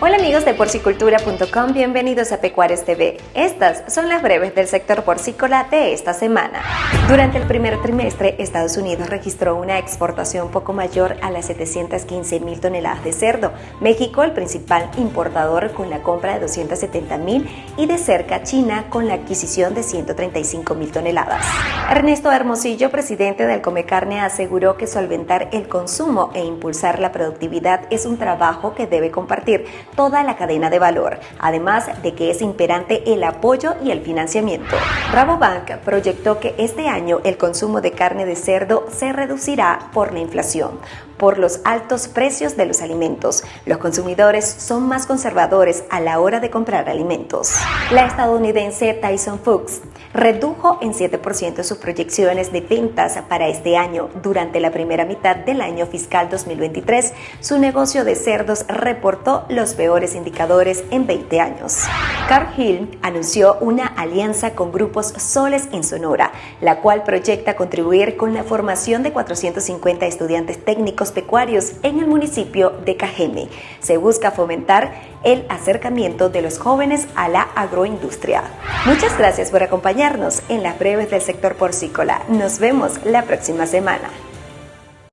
Hola amigos de porcicultura.com, bienvenidos a Pecuarios TV. Estas son las breves del sector porcícola de esta semana. Durante el primer trimestre, Estados Unidos registró una exportación poco mayor a las 715 mil toneladas de cerdo. México, el principal importador, con la compra de 270 mil y de cerca China con la adquisición de 135 mil toneladas. Ernesto Hermosillo, presidente del Comecarne, aseguró que solventar el consumo e impulsar la productividad es un trabajo que debe compartir toda la cadena de valor, además de que es imperante el apoyo y el financiamiento. Rabobank proyectó que este año el consumo de carne de cerdo se reducirá por la inflación, por los altos precios de los alimentos. Los consumidores son más conservadores a la hora de comprar alimentos. La estadounidense Tyson Foods redujo en 7% sus proyecciones de ventas para este año. Durante la primera mitad del año fiscal 2023, su negocio de cerdos reportó los peores indicadores en 20 años. Cargill anunció una alianza con grupos Soles en Sonora, la cual proyecta contribuir con la formación de 450 estudiantes técnicos pecuarios en el municipio de Cajeme. Se busca fomentar el acercamiento de los jóvenes a la agroindustria. Muchas gracias por acompañarnos en las breves del sector porcícola. Nos vemos la próxima semana.